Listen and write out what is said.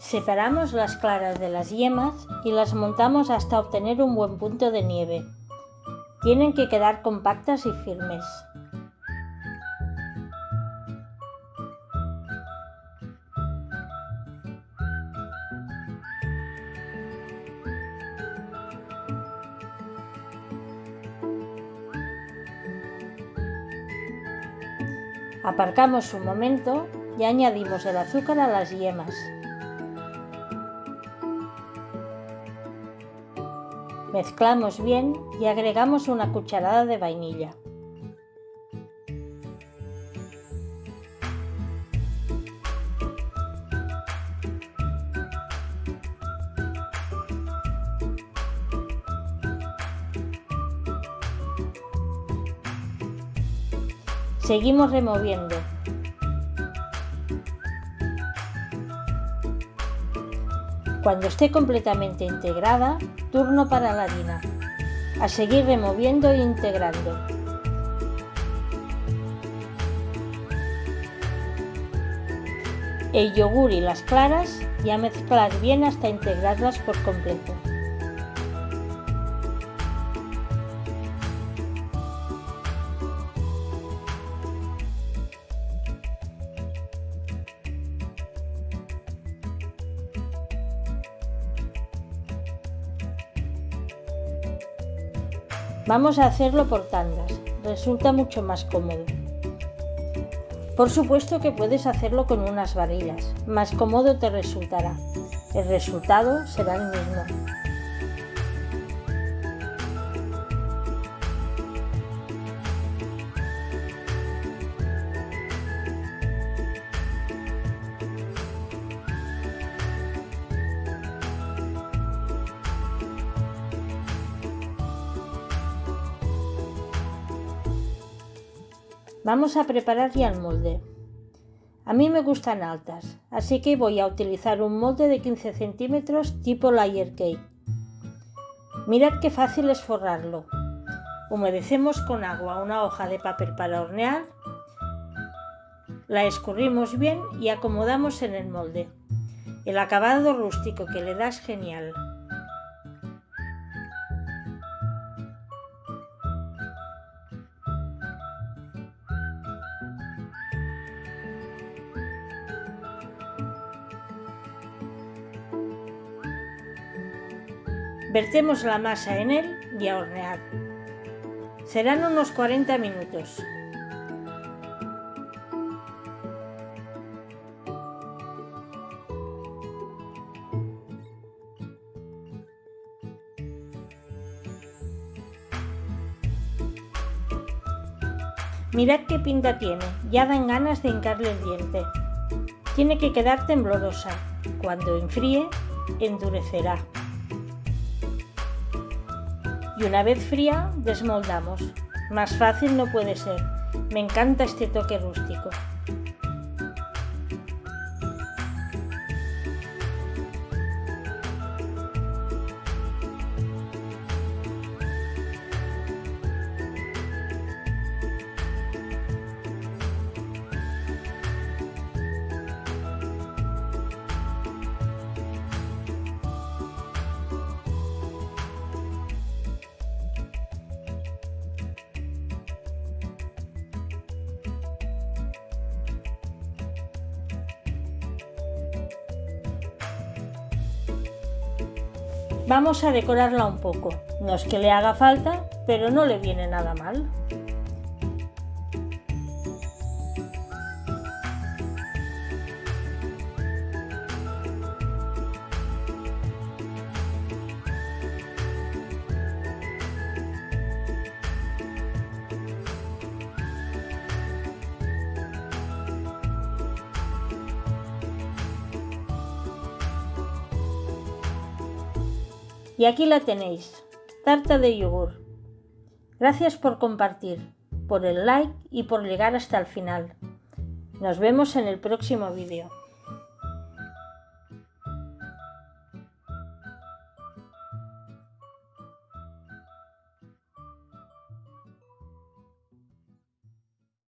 Separamos las claras de las yemas y las montamos hasta obtener un buen punto de nieve. Tienen que quedar compactas y firmes. Aparcamos un momento y añadimos el azúcar a las yemas. Mezclamos bien y agregamos una cucharada de vainilla. Seguimos removiendo. Cuando esté completamente integrada, turno para la harina. A seguir removiendo e integrando. El yogur y las claras y a mezclar bien hasta integrarlas por completo. Vamos a hacerlo por tandas, resulta mucho más cómodo. Por supuesto que puedes hacerlo con unas varillas, más cómodo te resultará. El resultado será el mismo. Vamos a preparar ya el molde. A mí me gustan altas, así que voy a utilizar un molde de 15 centímetros tipo layer cake. Mirad qué fácil es forrarlo. Humedecemos con agua una hoja de papel para hornear, la escurrimos bien y acomodamos en el molde. El acabado rústico que le da es genial. Vertemos la masa en él y a hornear. Serán unos 40 minutos. Mirad qué pinta tiene, ya dan ganas de hincarle el diente. Tiene que quedar temblorosa. Cuando enfríe, endurecerá y una vez fría desmoldamos. Más fácil no puede ser. Me encanta este toque rústico. Vamos a decorarla un poco. No es que le haga falta, pero no le viene nada mal. Y aquí la tenéis, tarta de yogur. Gracias por compartir, por el like y por llegar hasta el final. Nos vemos en el próximo vídeo.